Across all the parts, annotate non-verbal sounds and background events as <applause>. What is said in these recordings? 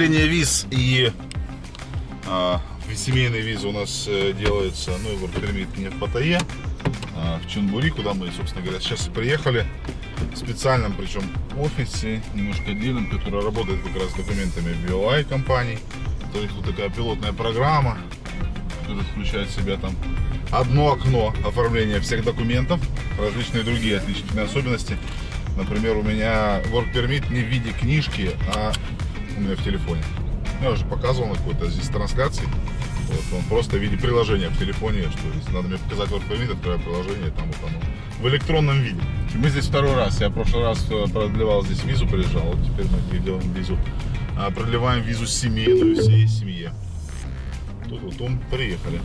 продление виз и а, семейные визы у нас э, делается, ну, work permit не в Паттайе, а в Чунбури, куда мы, собственно говоря, сейчас приехали. В специальном, причем, офисе, немножко отдельном, который работает как раз с документами BOI компаний. То есть вот такая пилотная программа, которая включает в себя там одно окно оформления всех документов, различные другие отличительные особенности. Например, у меня work permit не в виде книжки, а у меня в телефоне. Я уже показывал на какой-то здесь трансляции. Вот он просто в виде приложения в телефоне, что если надо мне показать permit, открываю приложение, там вот оно в электронном виде. Мы здесь второй раз. Я в прошлый раз э, продлевал здесь визу, приезжал. Вот теперь мы делаем визу. А, продлеваем визу семейную всей семье. Тут вот он приехали.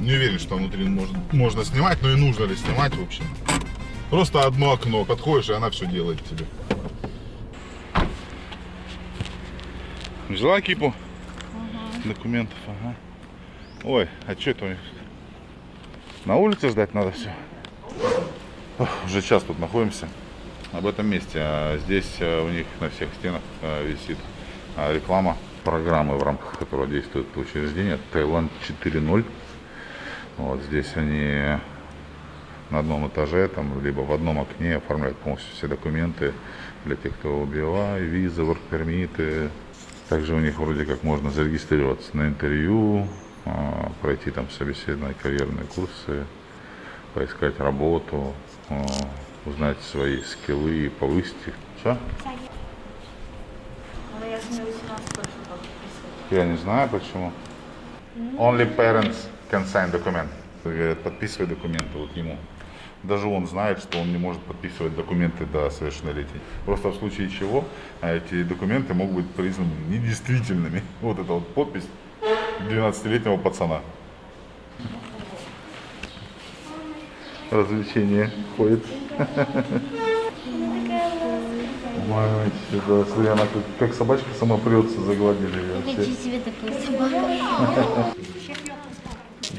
Не уверен, что внутри можно, можно снимать, но и нужно ли снимать, в общем. Просто одно окно, подходишь, и она все делает тебе. Взяла кипу угу. документов, ага. Ой, а что это у них? На улице ждать надо все. Ох, уже час тут находимся. Об этом месте. А здесь э, у них на всех стенах э, висит а, реклама программы, в рамках которой действует учреждение Таиланд 4.0. Вот здесь они на одном этаже, там, либо в одном окне оформляют полностью все документы для тех, кто убила, визы, воркпермиты. Также у них вроде как можно зарегистрироваться на интервью, а, пройти там собеседные карьерные курсы, поискать работу, а, узнать свои скиллы и повысить их. Что? Я не знаю почему. Only parents can sign document. Говорят, подписывай документы вот ему. Даже он знает, что он не может подписывать документы до совершеннолетия. Просто в случае чего а эти документы могут быть признаны недействительными. <laughs> Вот эта вот подпись 12-летнего пацана. Развлечение ходит. <laughs> Мать, сюда, смотри, она как, как собачка сама прется, загладили ее. Хочу себе такую собаку.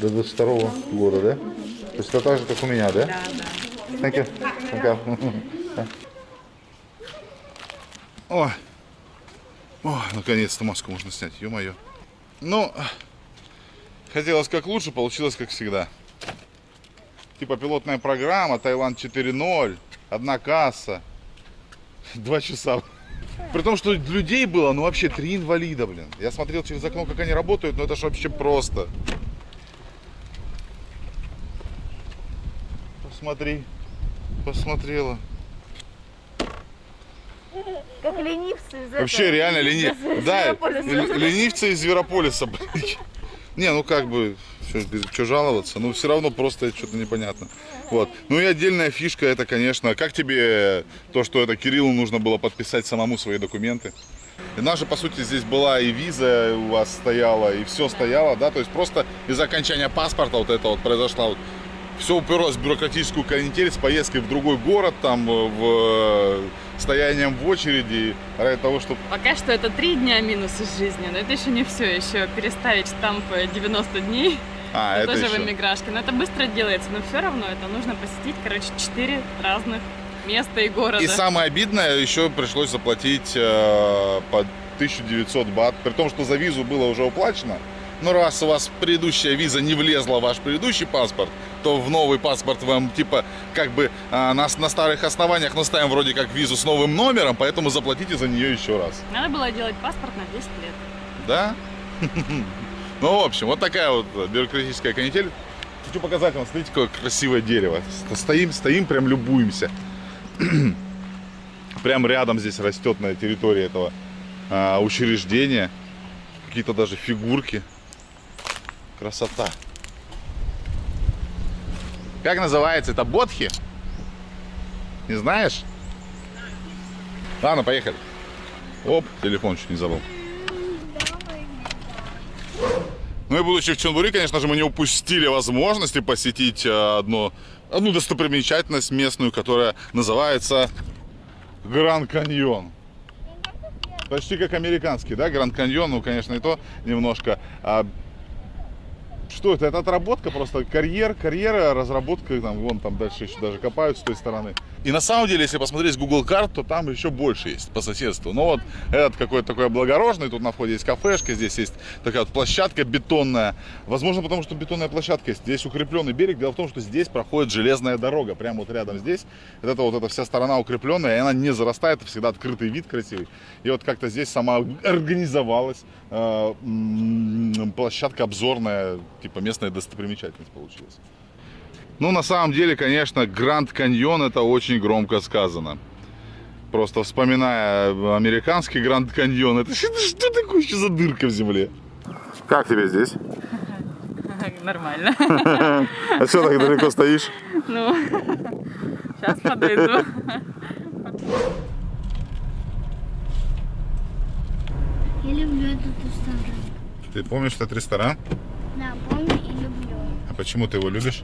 До 22 года, да? То есть это так же, как у меня, да? Да, да. Thank you. Thank you. О, О наконец-то маску можно снять, ё-моё. Ну, хотелось как лучше, получилось как всегда. Типа пилотная программа, Таиланд 4.0, одна касса. Два часа. При том, что людей было, ну вообще три инвалида, блин. Я смотрел через окно, как они работают, но это же вообще просто. Посмотри. Посмотрела. Как ленивцы из Вообще этого, реально из ленив... Да, л- ленивцы из Зверополиса. Не, ну как бы, что жаловаться, но все равно просто что-то непонятно. Вот. Ну и отдельная фишка, это, конечно, как тебе то, что это Кириллу нужно было подписать самому свои документы? И наша, по сути, здесь была и виза у вас стояла, и все стояло, да, то есть просто из окончания паспорта вот это вот произошла вот все уперлось в бюрократическую канитель с поездкой в другой город, там, э, в э, стоянием в очереди, ради того, чтобы... Пока что это три дня минуса жизни, но это еще не все. Еще переставить штамп 90 дней, А, это это тоже в еще. эмиграшке. Но это быстро делается, но все равно это нужно посетить, короче, четыре разных места и города. И самое обидное, еще пришлось заплатить э, по 1900 бат, при том, что за визу было уже уплачено. Но раз у вас предыдущая виза не влезла в ваш предыдущий паспорт, то в новый паспорт вам типа как бы а, на, на старых основаниях наставим вроде как визу с новым номером, поэтому заплатите за нее еще раз. Надо было делать паспорт на 10 лет. Да? <laughs> Ну, в общем, вот такая вот бюрократическая канитель. Хочу показать вам, смотрите, какое красивое дерево. Стоим, стоим, прям любуемся. <clears throat> Прям рядом здесь растет на территории этого а, учреждения. Какие-то даже фигурки. Красота. Как называется? Это ботхи? Не знаешь? Ладно, поехали. Оп, телефон чуть не забыл. Ну и будучи в Чонбури, конечно же, мы не упустили возможности посетить э, одну, одну достопримечательность местную, которая называется Гранд Каньон. Почти как американский, да, Гранд Каньон, ну, конечно, и то немножко. А что это? Это отработка просто, карьер, карьера, разработка, там, вон там дальше еще даже копают с той стороны. И на самом деле, если посмотреть Google карт, то там еще больше есть по соседству. Но вот этот какой-то такой облагороженный, тут на входе есть кафешка, здесь есть такая вот площадка бетонная. Возможно, потому что бетонная площадка. Здесь укрепленный берег. Дело в том, что здесь проходит железная дорога. Прямо вот рядом здесь. Вот это вот эта вся сторона укрепленная, и она не зарастает. Это всегда открытый вид красивый. И вот как-то здесь сама организовалась э, площадка обзорная, типа местная достопримечательность получилась. Ну, на самом деле, конечно, Гранд Каньон это очень громко сказано. Просто вспоминая американский Гранд Каньон, это <laughs> что, что такое еще за дырка в земле? Как тебе здесь? <laughs> Нормально. <laughs> А что так далеко стоишь? Ну, сейчас подойду. Я люблю этот ресторан. Ты помнишь этот ресторан? Да, помню и люблю. А почему ты его любишь?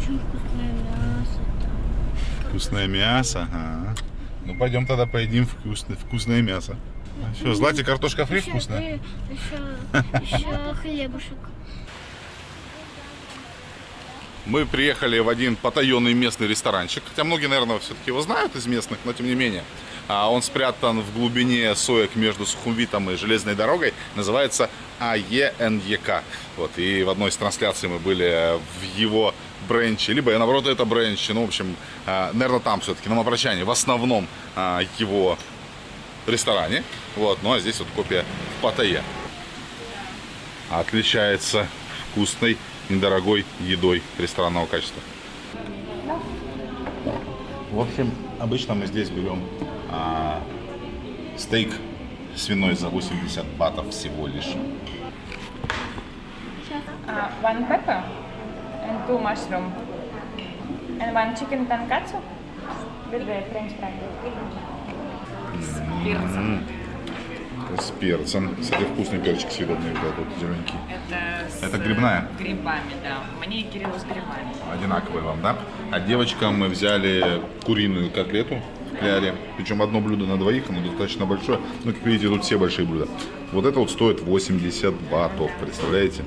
Очень вкусное мясо. Там. Вкусное мясо. Ага. Ну пойдем тогда поедим вкусное, вкусное мясо. Что, Злате картошка фри Еще, вкусная? еще, еще <laughs> хлебушек. Мы приехали в один потаенный местный ресторанчик. Хотя многие, наверное, все-таки его знают из местных, но тем не менее. А Он спрятан в глубине соек между Сухумвитом и железной дорогой. Называется АЕНЕК. Вот. И в одной из трансляций мы были в его бренче. Либо, наоборот, это бренч. Ну, в общем, а, наверное, там все-таки, на Мопрочане. В основном а, его ресторане. Вот. Ну, а здесь вот копия в Паттайе. Отличается вкусной, недорогой едой ресторанного качества. В общем, обычно мы здесь берем а, стейк свиной за 80 батов всего лишь. One pepper and two mushroom and one chicken tonkatsu with the french fry. Перцем. С перцем. Кстати, вкусный перчик съедобный, вот этот зелененький. Это с Это грибная? грибами, да. Мне и Кириллу с грибами. Одинаковый вам, да? А девочкам мы взяли куриную котлету в кляре. Причем одно блюдо на двоих, оно достаточно большое. Ну, как видите, тут все большие блюда. Вот это вот стоит 80 батов, представляете?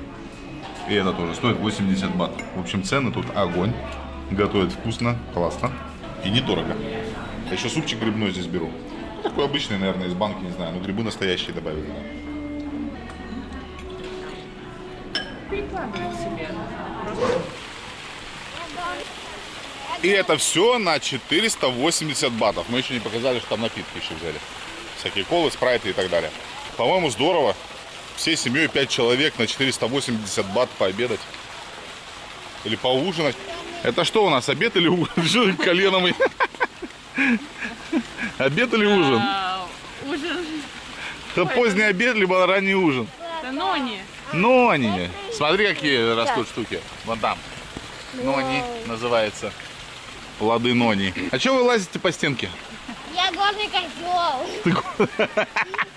И это тоже стоит 80 бат. В общем, цены тут огонь. Готовят вкусно, классно и недорого. Я еще супчик грибной здесь беру. Ну, такой обычный, наверное, из банки, не знаю. Но грибы настоящие добавили. Прикладывай. И это все на 480 батов. Мы еще не показали, что там напитки еще взяли. Всякие колы, спрайты и так далее. По-моему, здорово. Всей семьей 5 человек на 480 бат пообедать. Или поужинать. Это что у нас, обед или ужин? <laughs> Что ты колено мы? <laughs> Обед или ужин? А, ужин. Это поздний обед, либо ранний ужин. Это нони. Нони. Смотри, какие растут штуки. Вон там. Нони называется. Плоды нони. А что вы лазите по стенке? Я горный козел. <laughs>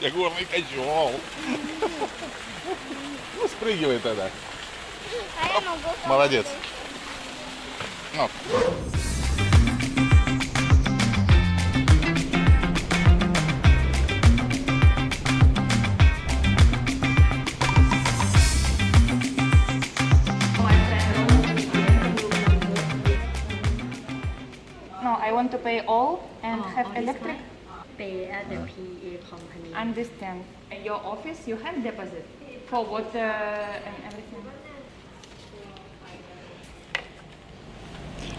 Я горный козел. Ну, спрыгивай тогда. А. Молодец. Ну. No, I want to pay all and have electric. Pay at the PA company. Understand. Your office, you have deposit for water and everything.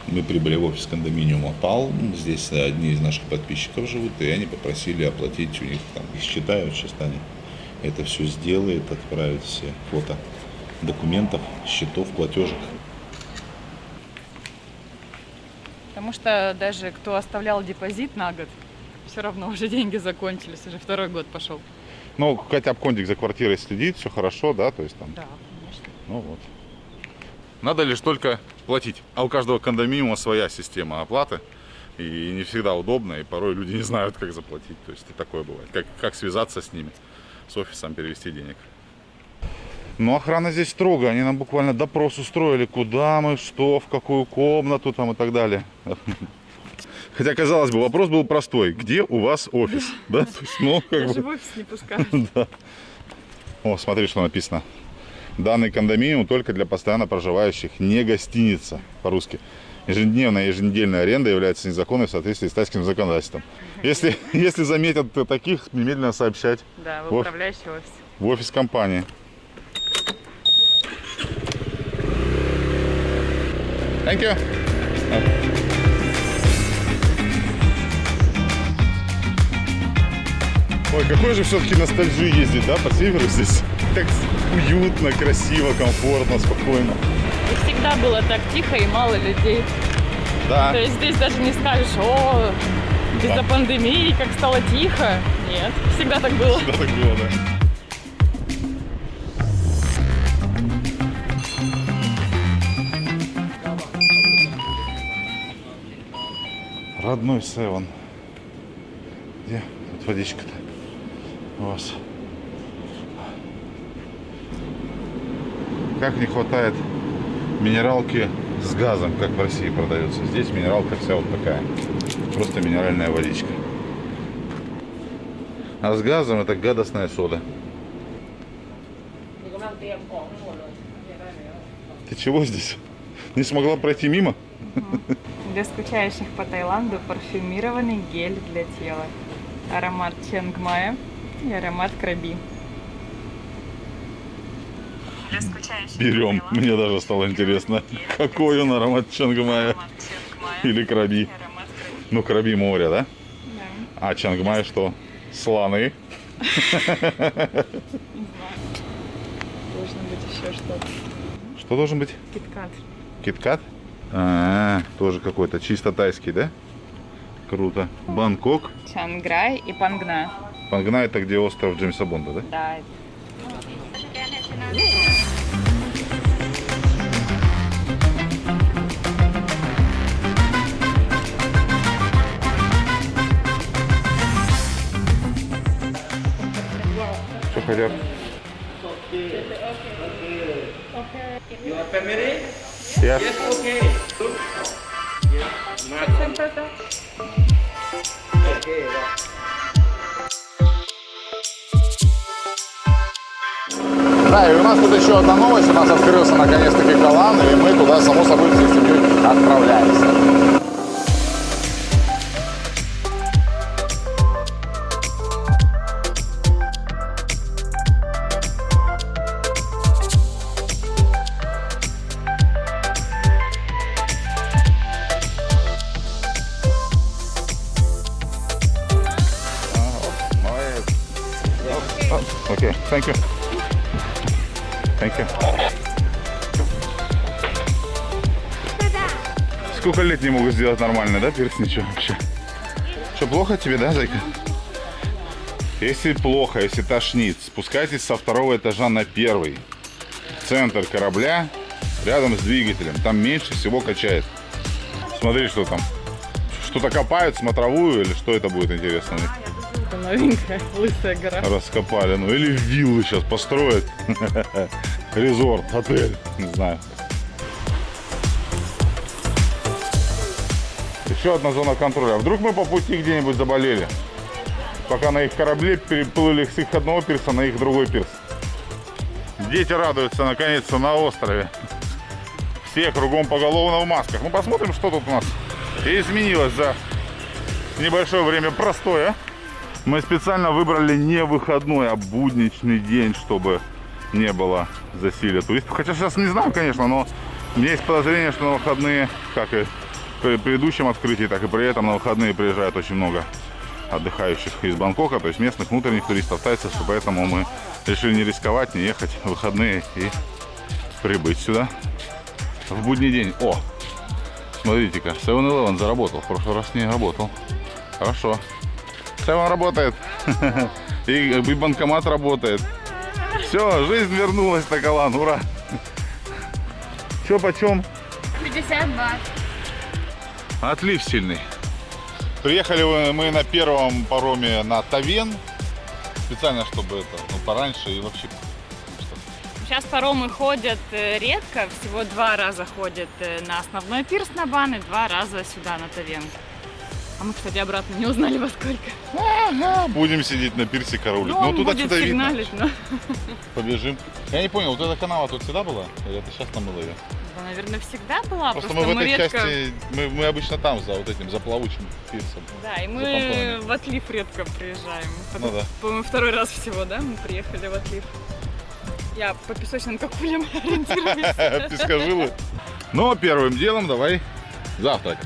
Мы прибыли в офис кондоминиума Палм. Здесь одни из наших подписчиков живут, и они попросили оплатить у них там. Их считают, сейчас они это все сделает, отправят все фото документов, счетов, платежек. Потому что даже кто оставлял депозит на год, все равно уже деньги закончились, уже второй год пошел. Ну, хотя бы кондик за квартирой следит, все хорошо, да, то есть там, Да, конечно. ну вот. Надо лишь только платить. А у каждого кондоминиума своя система оплаты. И не всегда удобно, и порой люди не знают, как заплатить. То есть и такое бывает. Как, как связаться с ними, с офисом, перевести денег. Ну, охрана здесь строго. Они нам буквально допрос устроили, куда мы, что, в какую комнату там и так далее. Хотя, казалось бы, вопрос был простой. Где у вас офис? <laughs> Да? То есть, ну, как Даже бы... в офис не пускают. <laughs> Да. О, смотри, что написано. Данный кондоминиум только для постоянно проживающих, не гостиница по-русски. ежедневная, еженедельная аренда является незаконной в соответствии с тайским законодательством. Если, <laughs> если заметят таких, немедленно сообщать Да, в управляющий офис. в офис компании. Thank you. Ой, какой же все-таки ностальжи ездить, да, по северу здесь? Так уютно, красиво, комфортно, спокойно. И всегда было так тихо и мало людей. Да. То есть здесь даже не скажешь, о, из-за Да. пандемии, как стало тихо. Нет, всегда так было. Да, так было, да. Родной Севен. Где тут водичка-то вас? Как не хватает минералки с газом, как в России продается. Здесь минералка вся вот такая. Просто минеральная водичка. А с газом это гадостная сода. Ты чего здесь? Не смогла пройти мимо? Для скучающих по Таиланду парфюмированный гель для тела. Аромат Ченгмая и аромат Краби. Берем. Мне даже стало интересно, какой он аромат Чангмая или краби. Ну, краби моря, да? Да. А Чангмай что? Сланы. <laughs> Должно быть еще что-то. Что должен быть? Киткат. Киткат? А, тоже какой-то чисто тайский, да? Круто. Бангкок. Чанграй и Пангна. Пангна это где остров Джеймса Бонда, да? Да. Что хотят? Your family? Yes. Yes, okay. Да, и у нас тут еще одна новость. У нас открылся наконец-таки Калан, и мы туда, само собой, всей семьей отправляемся. Сделать нормально, да, перс ничего вообще? Что, плохо тебе, да, зайка? Если плохо, если тошнит, спускайтесь со второго этажа на первый. Центр корабля, рядом с двигателем. Там меньше всего качает. Смотри, что там. Что-то копают, смотровую или что это будет интересно? Это новенькая лысая гора. раскопали. Ну или виллы сейчас построят. <laughs> Резорт, отель, не знаю. Еще одна зона контроля. А Вдруг мы по пути где-нибудь заболели? Пока на их корабле переплыли с их одного пирса на их другой пирс. Дети радуются наконец-то на острове. Все кругом поголовно в масках. Ну посмотрим, что тут у нас изменилось за небольшое время простое. Мы специально выбрали не выходной, а будничный день, чтобы не было засилия туристов. Хотя сейчас не знаю, конечно, но у меня есть подозрение, что на выходные, как и при предыдущем открытии, так и при этом на выходные приезжает очень много отдыхающих из Бангкока, то есть местных внутренних туристов, тайцев, и поэтому мы решили не рисковать, не ехать в выходные и прибыть сюда в будний день. О, смотрите-ка, 7-Eleven заработал, в прошлый раз не работал. Хорошо. Севен работает. <laughs> И, и банкомат работает. Все, жизнь вернулась на Калан, ура. Че почем? 50 бат. Отлив сильный. Приехали мы на первом пароме на Тавен. Специально, чтобы это, ну, пораньше и вообще. Сейчас паромы ходят э, редко, всего два раза ходят э, на основной пирс на Бан и два раза сюда на Тавен. А мы, кстати, обратно не узнали во сколько. Ага, будем сидеть на пирсе караулить. Ну, Ну, он туда будет что-то видно. но... Побежим. Я не понял, вот эта канава тут всегда была? Или это сейчас намыло ее? Да, наверное, всегда была. Просто Просто, мы в этой редко... части, мы, мы обычно там, за вот этим, за плавучим пирсом. Да, и мы в отлив редко приезжаем. Ну да. По-моему, второй раз всего, да, мы приехали в отлив. Я по песочным кокулям <laughs> ориентируюсь. Пескожилы. Ну, первым делом давай завтрак.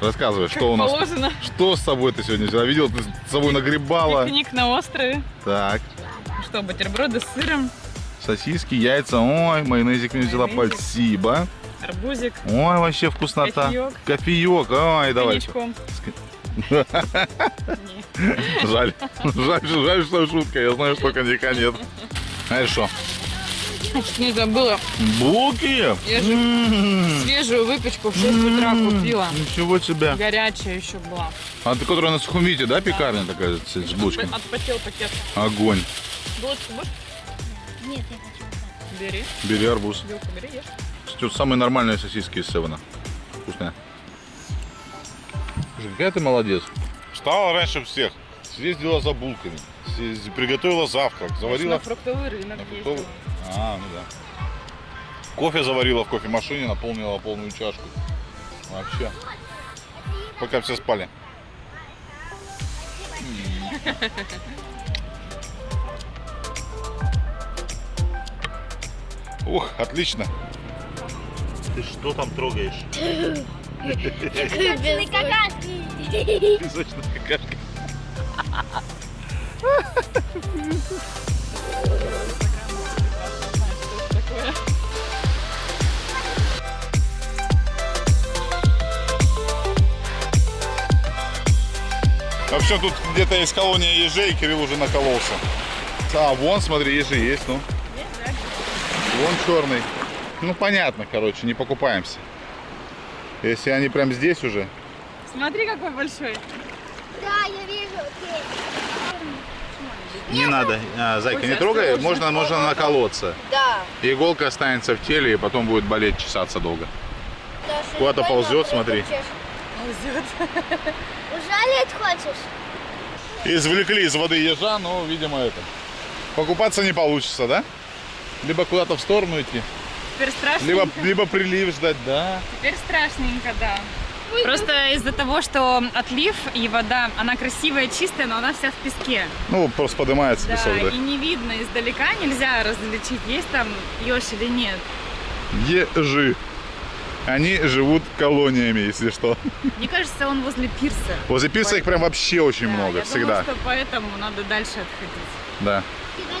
Рассказывай, Как что у нас, положено. что с собой ты сегодня взяла? Видел, ты с собой нагребала. Пикник на острове. Так, Что, бутерброды с сыром, сосиски, яйца. Ой, майонезик мне взяла, Майонезик. спасибо. арбузик, Ой, вообще вкуснота. Кофеек. Кофеек. Ой, давай. <laughs> Жаль. Жаль, жаль, что шутка. Я знаю, что коньяка нет. Знаешь что? Не забыла. Булки? Я же М, свежую выпечку в 6 утра купила. Ничего себе. Горячая еще была. А ты, которая на сухомите, да, пекарня такая с с булочками? Отпотел пакет. Огонь. Булочку будешь? Нет, я хочу вот так. Бери. Бери арбуз. Вилку бери, ешь. Тут самые нормальные сосиски из Севена. Вкусная. Слушай, какая ты молодец. Встала раньше всех. Съездила за булками. Приготовила завтрак. На Заварила... фруктовый рынок на фруктовый- А, ну да. Кофе заварила в кофемашине, наполнила полную чашку. Вообще. Пока все спали. <laughs> Ух, отлично. Ты что там трогаешь? Песочный какашки. Песочная какашка. Такое. В общем, тут где-то есть колония ежей, Кирилл уже накололся. А, вон, смотри, ежи есть, ну. Вон черный. Ну, понятно, короче, не покупаемся. Если они прям здесь уже. Смотри, какой большой. Да, я вижу. Не надо, а, зайка, не трогай, осторожно. можно, можно наколоться. Да. Иголка останется в теле и потом будет болеть, чесаться долго. Даша, Куда-то ползет, смотри. Ползет. <laughs> Ужалить хочешь? Извлекли из воды ежа, но, видимо, это. Покупаться не получится, да? Либо куда-то в сторону идти, Теперь страшненько. либо, <laughs> либо прилив ждать, да. Теперь страшненько, да. Просто из-за того, что отлив и вода, она красивая, чистая, но она вся в песке. Ну, просто поднимается Да, песок, и не видно издалека, нельзя различить, есть там еж или нет. да. Ежи. Они живут колониями, если что. Мне кажется, он возле пирса. Возле пирса их прям вообще очень Да, много, я всегда. Думаю, что поэтому надо дальше отходить. Да.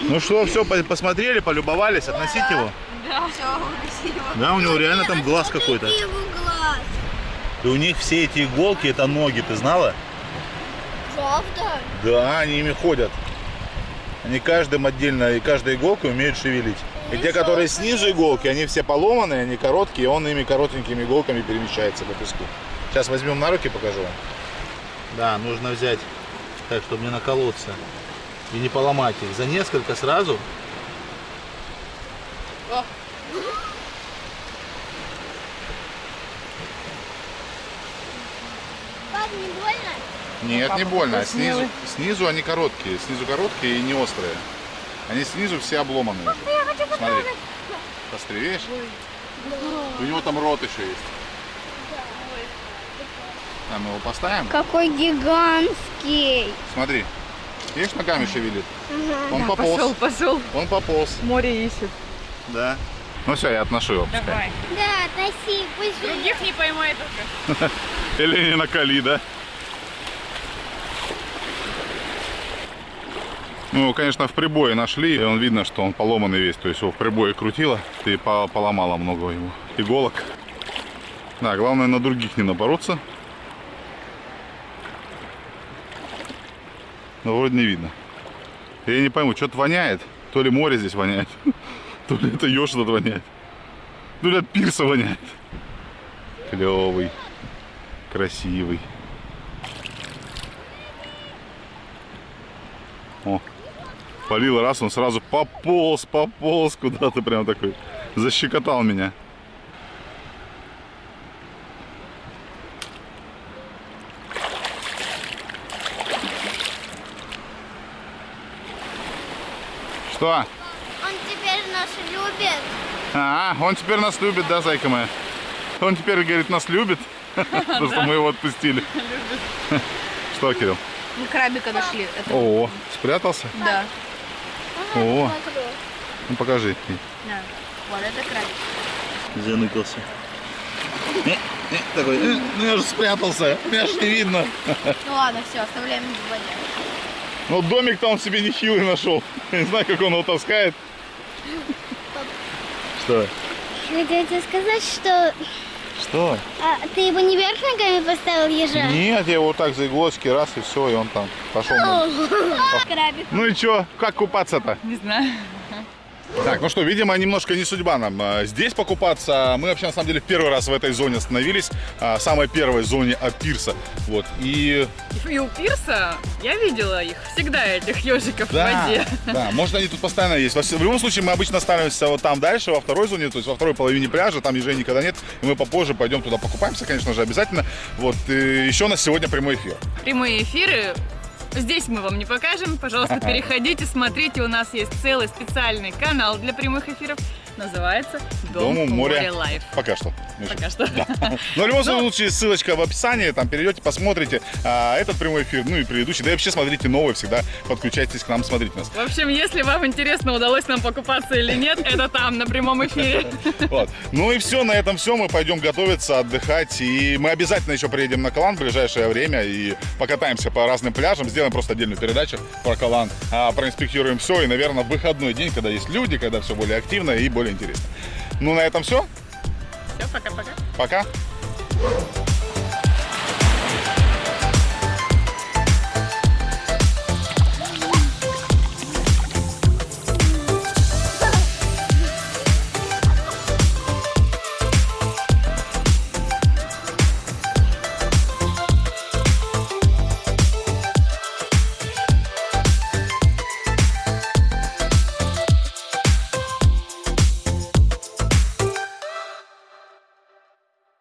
Ну что, все, посмотрели, полюбовались, относить его? Да. Да, у него реально там глаз какой-то. Его? И у них все эти иголки, это ноги, ты знала? Правда? Да, они ими ходят. Они каждым отдельно, и каждой иголкой умеют шевелить. И те, которые снизу иголки, они все поломанные, они короткие, и он ими коротенькими иголками перемещается по песку. Сейчас возьмем на руки, покажу вам. Да, нужно взять так, чтобы не наколоться. И не поломать их. За несколько сразу. Пап, не больно? Нет, Папа не больно. Снизу, снизу они короткие. Снизу короткие и не острые. Они снизу все обломанные. Смотри. Посмотри, видишь? У него там рот еще есть. А, мы его поставим? Какой гигантский. Смотри. Видишь, ногами шевелит? Он Да, пополз. пошел, пошел. Он пополз. Море ищет. Да. Ну все, я отношу его. пускай. Давай. Да, таси, пусть Других не поймай только. <laughs> Или не накали, да? Ну, конечно, в прибое нашли, и он видно, что он поломанный весь. То есть его в прибое крутило, и по- поломало много его иголок. Да, главное на других не напороться. Но вроде не видно. Я не пойму, что-то воняет. То ли море здесь воняет, <laughs> то ли это еж тут воняет. То ли от пирса воняет. Клевый, красивый. О, полил раз, он сразу пополз, пополз куда-то прям такой. Защекотал меня. Что? Он теперь нас любит. А, он теперь нас любит, да, зайка моя? Он теперь, говорит, нас любит, <laughs> потому что мы его отпустили. Что, Кирилл? Мы крабика нашли. О, спрятался? Да. О, ну покажи. да. Вот это крабик. Заныкался. Такой, «Э, ну я же спрятался, меня же не видно. Ну ладно, все, оставляем в воде. Ну домик там себе нехилый нашел. <laughs> Не знаю, как он его таскает. Что? Хотел тебе сказать, что Что? а, ты его не вверх ногами поставил ежа? Нет, я его вот так за иголочки раз и все, и он там пошел. Ну и чё, как купаться-то? Не знаю. Так, ну что, видимо, немножко не судьба нам а, здесь покупаться. Мы вообще, на самом деле, в первый раз в этой зоне остановились. а, Самой первой зоне Апирса. Вот. И И у пирса я видела их всегда, этих ежиков в да, воде. да, может они тут постоянно есть. В любом случае, мы обычно останавливаемся вот там дальше, во второй зоне, то есть во второй половине пляжа, там ежей никогда нет. И мы попозже пойдем туда покупаемся, конечно же, обязательно. Вот. И еще у нас сегодня прямой эфир. Прямые эфиры Здесь мы вам не покажем. Пожалуйста, <laughs> переходите, смотрите. У нас есть целый специальный канал для прямых эфиров. Называется Дом, Дом у моря. моря Live. Пока что. Пока что. Но в любом <laughs> случае, ссылочка в описании, там перейдете, посмотрите а, этот прямой эфир, ну и предыдущий. Да и вообще смотрите новые, всегда подключайтесь к нам, смотрите нас. В общем, если вам интересно, удалось нам покупаться или нет, <laughs> это там, на прямом эфире. <laughs> Вот. Ну и все, на этом все. Мы пойдем готовиться, отдыхать. И мы обязательно еще приедем на Калан в ближайшее время и покатаемся по разным пляжам. Сделаем просто отдельную передачу про Калан. А, проинспектируем все. И, наверное, в выходной день, когда есть люди, когда все более активно и более интересно. Ну, на этом все. Все, пока-пока. Пока.